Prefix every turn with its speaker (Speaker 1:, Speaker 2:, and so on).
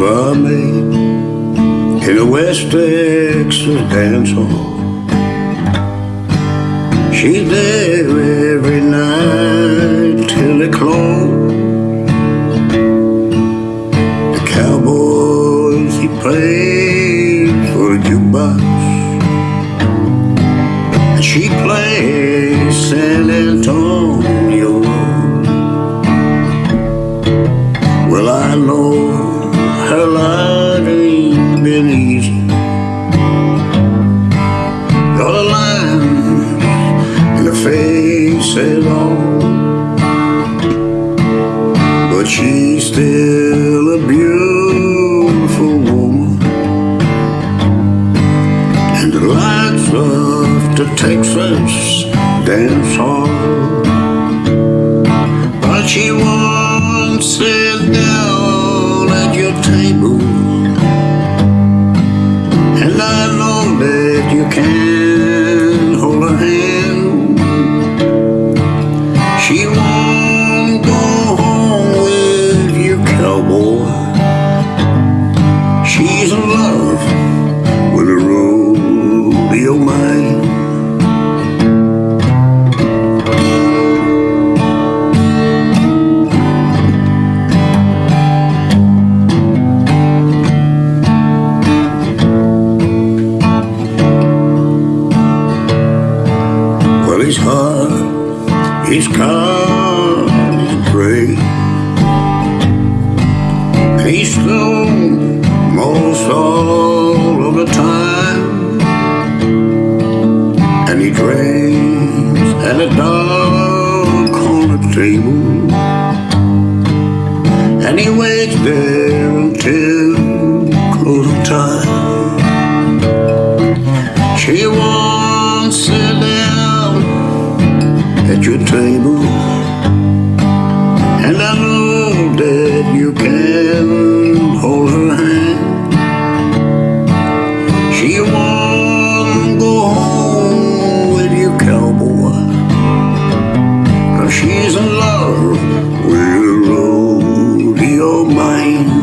Speaker 1: barmaid in a West Texas dance hall. She's there every night till it close. The cowboys he plays for the jukebox, and she plays San face all. But she's still a beautiful woman. And the lights of the Texas dance hall. He's hard, he's calm, he's great. He's stoned most all of the time. And he drinks at a dark corner table. And he waits there until your table. And I know that you can hold her hand. She won't go home with you cowboy. Cause she's in love with your rodeo mind